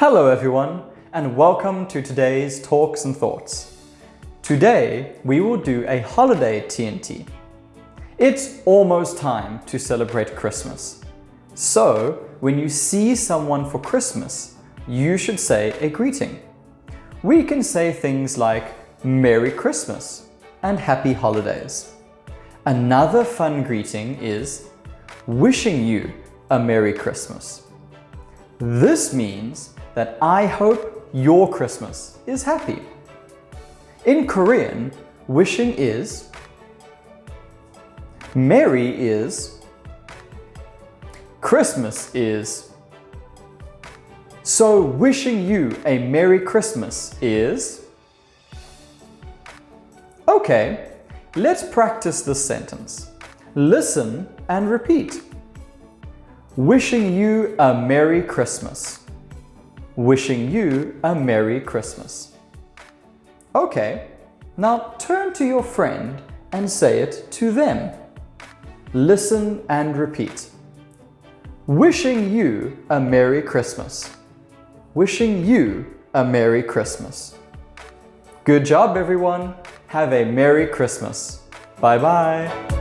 Hello everyone and welcome to today's Talks and Thoughts. Today we will do a holiday TNT. It's almost time to celebrate Christmas. So when you see someone for Christmas, you should say a greeting. We can say things like Merry Christmas and Happy Holidays. Another fun greeting is wishing you a Merry Christmas. This means that I hope your Christmas is happy. In Korean, wishing is, Merry is, Christmas is. So wishing you a Merry Christmas is... Okay, let's practice this sentence. Listen and repeat. Wishing you a Merry Christmas wishing you a Merry Christmas. Okay, now turn to your friend and say it to them. Listen and repeat. Wishing you a Merry Christmas. Wishing you a Merry Christmas. Good job everyone. Have a Merry Christmas. Bye bye.